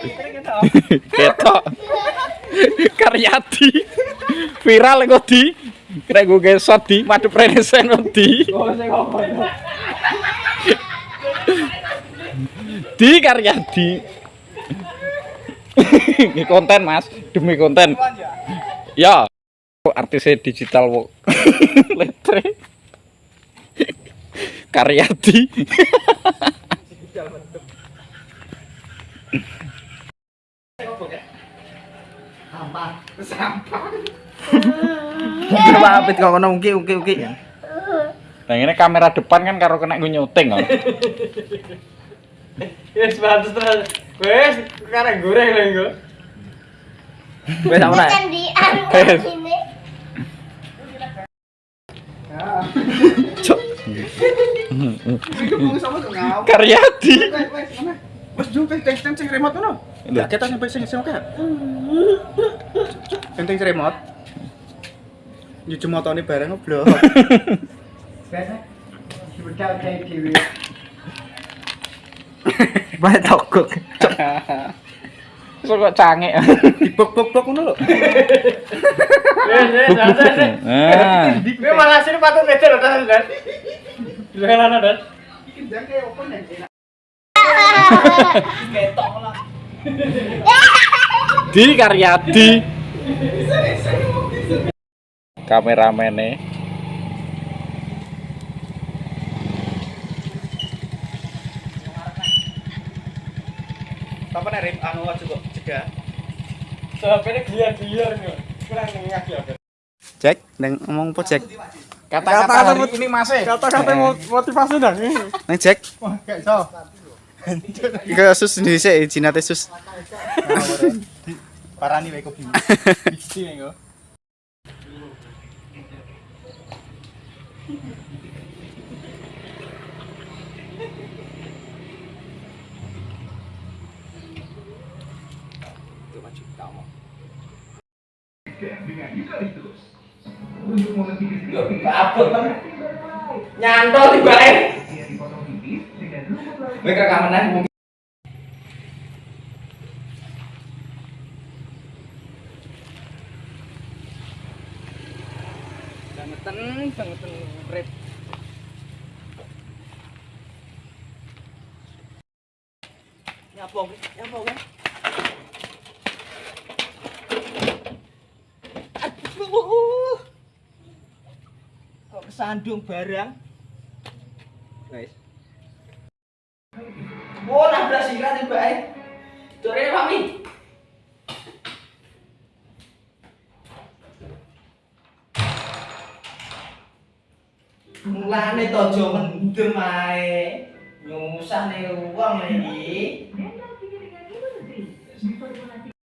Ketok. Karyati. Viral kok di. Kira gue gesot di madep rene sen di. Di Karyati. Ini konten Mas, demi konten. Ya. Artisnya digital. Letre. Karyati. Coba apit kok kono uki uki uki. Nah ini kamera depan kan karo kena gue nyuting. Wes bagus terus. Wes sekarang goreng lho engko. Wes? Kan di ini. Wes jumpe teng teng sing remote ngono. Lah kita sampai sing sing oke. Teng teng remote. Nyuci motone bareng ngoblok. Bae tokok. So kok canggih. Dibok-bok ngono lho. Wes wes santai. Nah. Kowe malah sini patut meter lho tas dan. Jangan ana dan. Di Karyadi. Kameramene. Apa nek rem anu aja kok cegah. Sampai gliar-gliar nih. Kurang ngak ya. Cek, neng ngomong apa cek? Kata-kata ini Mas. eh. Kata-kata motivasi dah nih. Neng cek. Wah, kayak so. Iku sus sendiri sih, jinate sus. Parani wae kopi. Bisi engko. Nyantol tiba Kowe rekaman mungkin Bangetan, bangetan rip. nyapong, nyapong kan. Aduh. Kok kesandung barang? Guys. belas ingrat juga eh. Dore mami mulane tojo mendem ae. Nyusah nih uang iki.